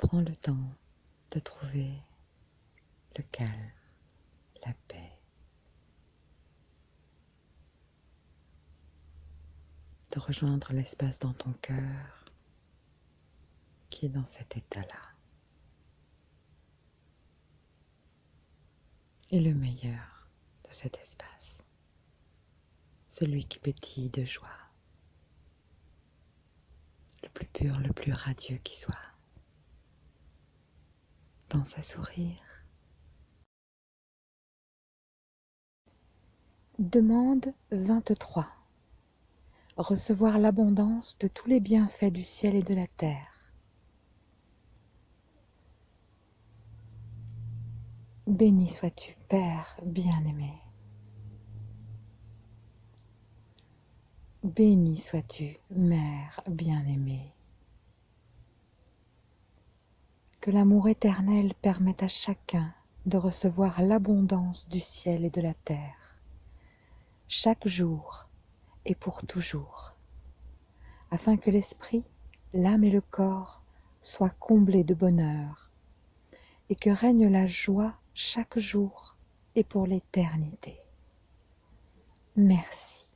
Prends le temps de trouver le calme, la paix. De rejoindre l'espace dans ton cœur qui est dans cet état-là. Et le meilleur de cet espace, celui qui pétille de joie, le plus pur, le plus radieux qui soit. Pense à sourire. Demande 23. Recevoir l'abondance de tous les bienfaits du ciel et de la terre. Béni sois-tu, Père bien-aimé. Béni sois-tu, Mère bien-aimée. Que l'amour éternel permette à chacun de recevoir l'abondance du ciel et de la terre, chaque jour et pour toujours, afin que l'esprit, l'âme et le corps soient comblés de bonheur, et que règne la joie chaque jour et pour l'éternité. Merci.